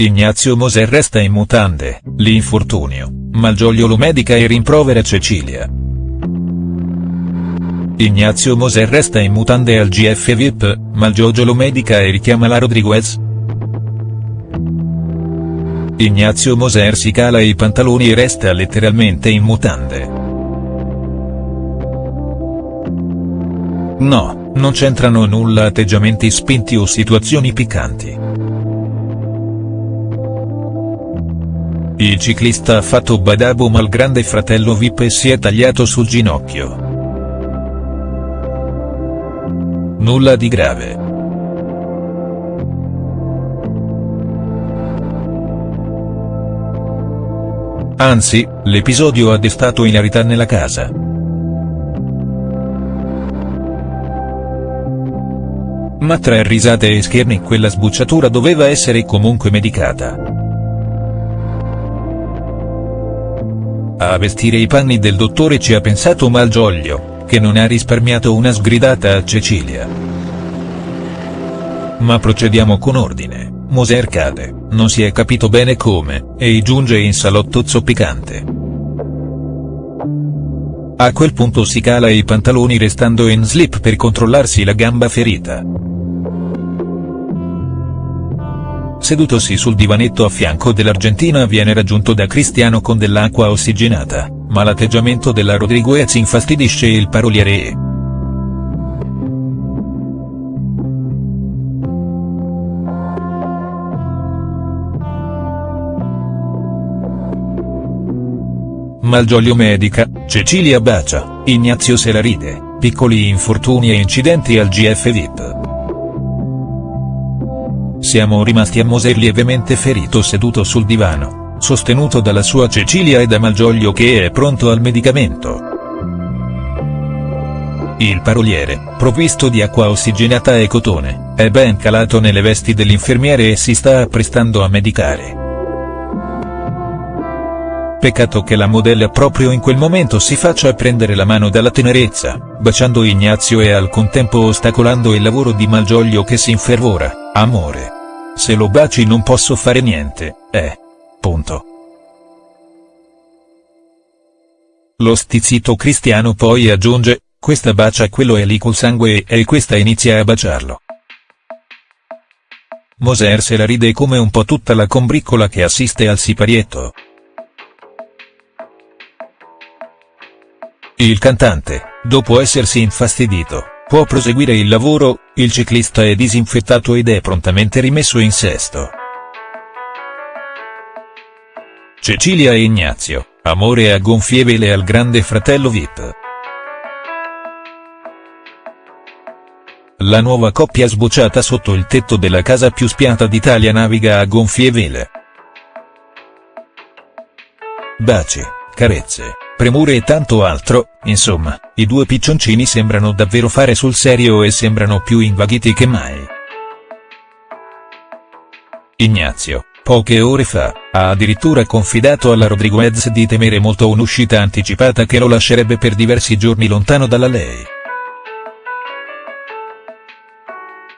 Ignazio Moser resta in mutande, l'infortunio, Malgioglio lo medica e rimprovera Cecilia. Ignazio Moser resta in mutande al GF VIP, Malgioglio lo medica e richiama la Rodriguez. Ignazio Moser si cala i pantaloni e resta letteralmente in mutande. No, non c'entrano nulla atteggiamenti spinti o situazioni piccanti. Il ciclista ha fatto badabo al grande fratello Vip e si è tagliato sul ginocchio. Nulla di grave. Anzi, l'episodio ha destato ilarità nella casa. Ma tra risate e scherni quella sbucciatura doveva essere comunque medicata. A vestire i panni del dottore ci ha pensato Malgioglio, che non ha risparmiato una sgridata a Cecilia. Ma procediamo con ordine. Moser cade, non si è capito bene come, e giunge in salotto zoppicante. A quel punto si cala i pantaloni restando in slip per controllarsi la gamba ferita. Sedutosi sul divanetto a fianco dell'Argentina viene raggiunto da Cristiano con dell'acqua ossigenata, ma l'atteggiamento della Rodriguez infastidisce il paroliere e. Malgioglio medica, Cecilia bacia, Ignazio se la ride, piccoli infortuni e incidenti al GF VIP. Siamo rimasti a Moser lievemente ferito seduto sul divano, sostenuto dalla sua Cecilia e da Malgioglio che è pronto al medicamento. Il paroliere, provvisto di acqua ossigenata e cotone, è ben calato nelle vesti dell'infermiere e si sta apprestando a medicare. Peccato che la modella proprio in quel momento si faccia prendere la mano dalla tenerezza, baciando Ignazio e al contempo ostacolando il lavoro di Malgioglio che si infervora, amore. Se lo baci non posso fare niente, eh. Punto. Lo stizzito cristiano poi aggiunge, questa bacia quello è lì col sangue e questa inizia a baciarlo. Moser se la ride come un po' tutta la combriccola che assiste al siparietto. Il cantante, dopo essersi infastidito, può proseguire il lavoro, il ciclista è disinfettato ed è prontamente rimesso in sesto. Cecilia e Ignazio, amore a gonfie vele al grande fratello Vip. La nuova coppia sbocciata sotto il tetto della casa più spiata d'Italia naviga a gonfie vele. Baci, carezze premure e tanto altro, insomma, i due piccioncini sembrano davvero fare sul serio e sembrano più invaghiti che mai. Ignazio, poche ore fa, ha addirittura confidato alla Rodriguez di temere molto un'uscita anticipata che lo lascerebbe per diversi giorni lontano dalla lei.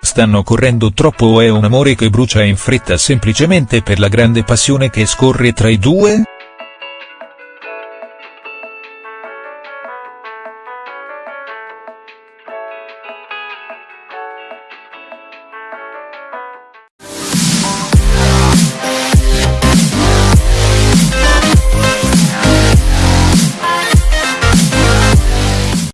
Stanno correndo troppo o è un amore che brucia in fretta semplicemente per la grande passione che scorre tra i due?.